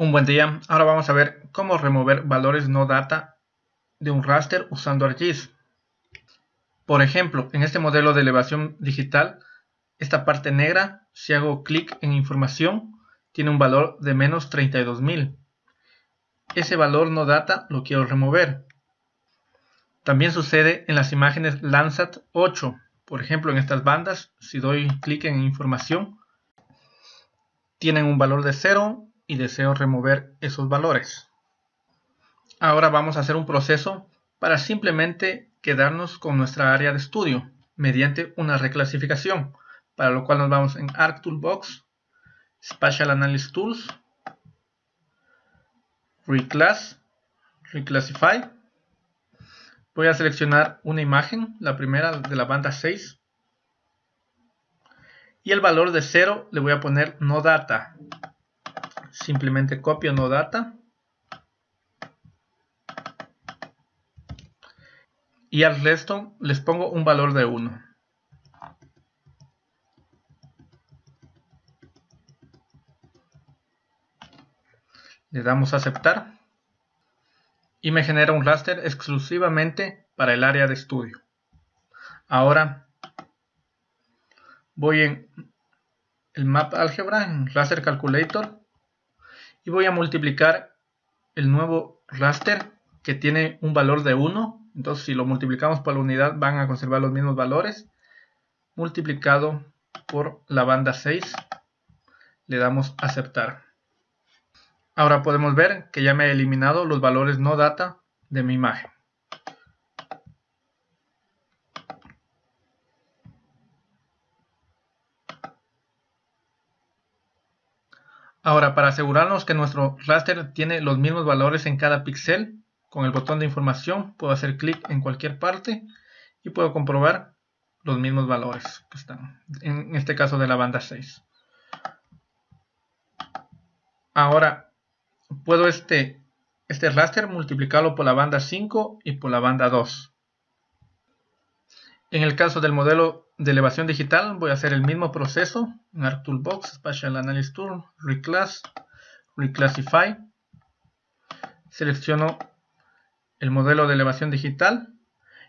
Un buen día, ahora vamos a ver cómo remover valores no data de un raster usando ArcGIS. Por ejemplo, en este modelo de elevación digital, esta parte negra, si hago clic en información, tiene un valor de menos 32.000. Ese valor no data lo quiero remover. También sucede en las imágenes Landsat 8. Por ejemplo, en estas bandas, si doy clic en información, tienen un valor de 0 y deseo remover esos valores. Ahora vamos a hacer un proceso para simplemente quedarnos con nuestra área de estudio mediante una reclasificación, para lo cual nos vamos en ArcToolbox, Spatial Analysis Tools, Reclass, Reclassify. Voy a seleccionar una imagen, la primera de la banda 6, y el valor de 0 le voy a poner no data simplemente copio no data. Y al resto les pongo un valor de 1 le damos a aceptar. Y me genera un raster exclusivamente para el área de estudio. Ahora voy en el map álgebra en raster calculator y voy a multiplicar el nuevo raster que tiene un valor de 1 entonces si lo multiplicamos por la unidad van a conservar los mismos valores. Multiplicado por la banda 6 le damos aceptar. Ahora podemos ver que ya me ha eliminado los valores no data de mi imagen Ahora, para asegurarnos que nuestro raster tiene los mismos valores en cada píxel, con el botón de información puedo hacer clic en cualquier parte y puedo comprobar los mismos valores que están, en este caso de la banda 6. Ahora, puedo este, este raster multiplicarlo por la banda 5 y por la banda 2. En el caso del modelo de elevación digital voy a hacer el mismo proceso en ArcToolbox, Spatial Analysis Tool, Reclass, Reclassify. Selecciono el modelo de elevación digital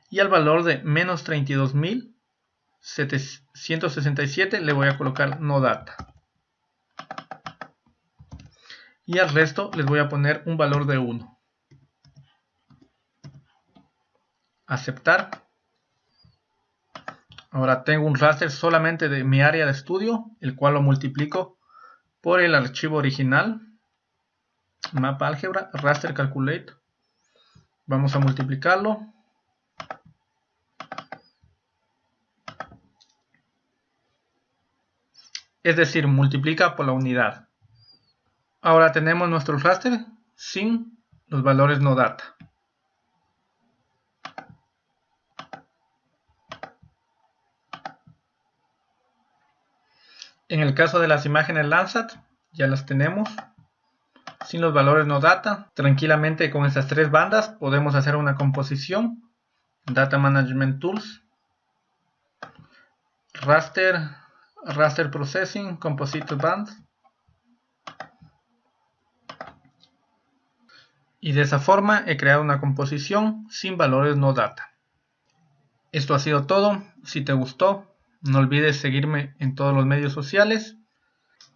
y al valor de menos 32.767 le voy a colocar no data. Y al resto les voy a poner un valor de 1. Aceptar. Ahora tengo un raster solamente de mi área de estudio, el cual lo multiplico por el archivo original, mapa álgebra, raster calculate. Vamos a multiplicarlo. Es decir, multiplica por la unidad. Ahora tenemos nuestro raster sin los valores no data. En el caso de las imágenes Landsat, ya las tenemos. Sin los valores no data, tranquilamente con estas tres bandas podemos hacer una composición. Data Management Tools, Raster, Raster Processing, Composite Band. Y de esa forma he creado una composición sin valores no data. Esto ha sido todo. Si te gustó, no olvides seguirme en todos los medios sociales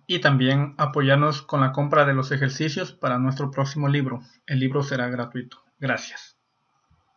y también apoyarnos con la compra de los ejercicios para nuestro próximo libro. El libro será gratuito. Gracias.